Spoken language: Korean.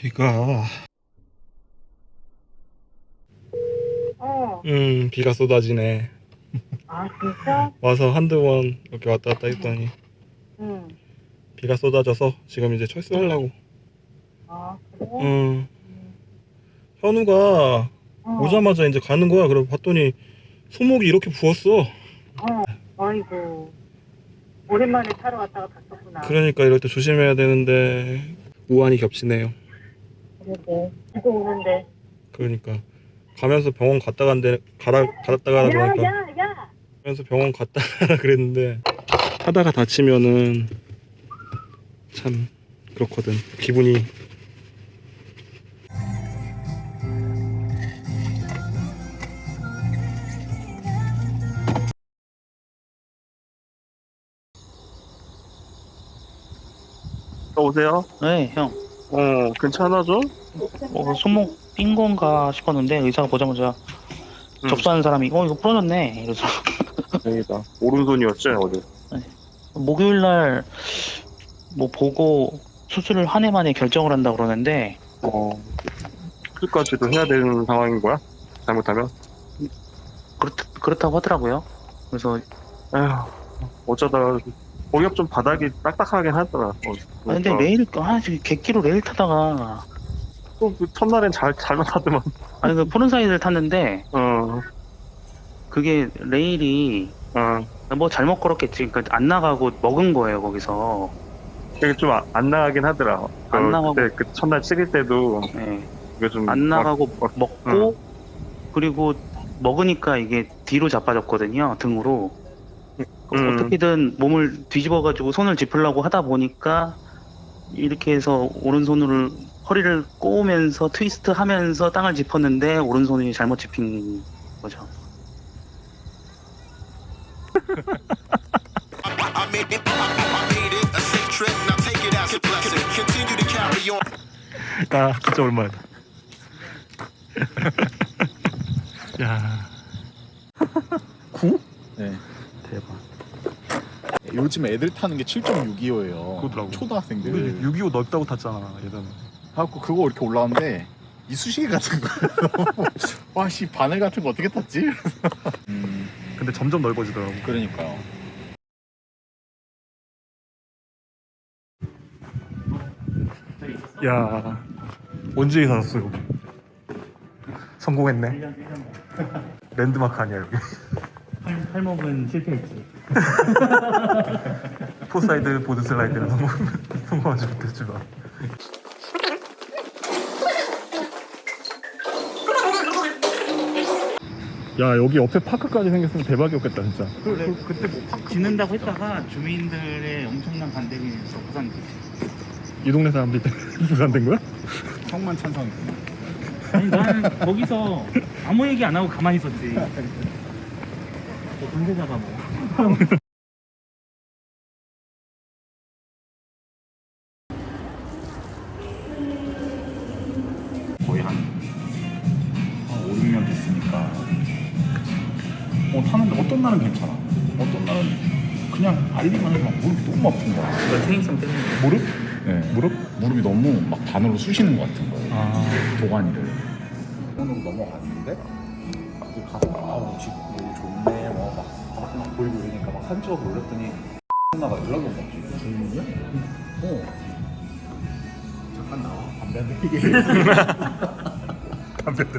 비가 어. 음 비가 쏟아지네 아 진짜? 와서 한두 번 이렇게 왔다 갔다 했더니 응. 비가 쏟아져서 지금 이제 철수하려고 아 그래? 음 현우가 어. 오자마자 이제 가는 거야 그래 봤더니 손목이 이렇게 부었어 어. 아이고. 오랜만에 타러 갔다가 갔었구나. 그러니까 이럴 때 조심해야 되는데 우한이 겹치네요 그러게. 이거 오는데. 그러니까 가면서 병원 갔다 간대 가라 갔다 가라 그러니까 야야 야. 가면서 병원 갔다 가라 그랬는데 하다가 다치면은 참 그렇거든 기분이 오세요? 네, 형. 어 괜찮아 좀? 어, 손목 삔 건가 싶었는데 의사가 보자마자 음. 접수하는 사람이 어 이거 부러졌네. 이래서 다행이다 오른손이었죠 어제 목요일 날 뭐 보고 수술을 한 해 만에 결정을 한다 그러는데 어 수술까지도 해야 되는 상황인 거야? 잘못하면? 그렇, 그렇다고 하더라고요. 그래서 에휴 어쩌다 가 거기가 좀 바닥이 딱딱하긴 하더라 어, 아, 근데 레일 아 저기 객기로 레일 타다가 또 그 첫날엔 잘 잘못 하더만 아니 그 frontside를 탔는데 어 그게 레일이 어. 뭐 잘못 걸었겠지. 그러니까 안 나가고 먹은 거예요 거기서. 되게 좀 안 나가긴 하더라. 안 그, 나가고. 그때 그 첫날 찍을 때도 네. 이게 좀안 막- 나가고 막- 먹고 그리고 먹으니까 이게 뒤로 자빠졌거든요 등으로 음. 어떻게든 몸을 뒤집어가지고 손을 짚으려고 하다 보니까 이렇게 해서 오른손으로 허리를 꼬으면서 트위스트 하면서 땅을 짚었는데 오른손이 잘못 짚힌 거죠. I made it a sick trip. Now take it as a blessing. Continue to carry on. 아 진짜 오랜만이다. 야. 구? 네. 대박. 요즘 애들 타는 게 7.625예요. 그거더라고. 초등학생들. 우리 625 넓다고 탔잖아 예전에. 하고 그거 이렇게 올라왔는데 이쑤시개 같은 거예요. 와씨 바늘 같은 거 어떻게 탔지? 음, 근데 점점 넓어지더라고. 그러니까요. 야. 언제 사셨어 여기? 성공했네. 랜드마크 아니야 여기. 팔목은 실패했지 frontside board slide는 성공 성공하지 못했지만. 야 여기 옆에 park까지 생겼으면 대박이었겠다 진짜. 그때 뭐 park 짓는다고 했다가 주민들의 엄청난 반대가 있어서 무산됐지 이 동네 사람들 때문에 부산된 거야? 형만 찬성이. 아니 나는 거기서 아무 얘기 안 하고 가만히 있었지 뭐 군대자가 뭐 거의 한, 한 5, 6년 됐으니까. 어, 타는데 어떤 날은 괜찮아. 어떤 날은 그냥 알리만 해도 막 무릎이 너무 아픈 거야. 테니성 때문에 무릎? 네. 무릎? 무릎이 너무 막 바늘로 쑤시는 것 같은 거예요. 아. 도가니를. 손으로 넘어갔는데 그 가서 아우 집 여기 좋네 막 보이고 이러니까 막 찍어서 올렸더니 나가 연락이 온 거지. 주민이야? 어 잠깐 나와. 담배 한 대 피게. 담배 대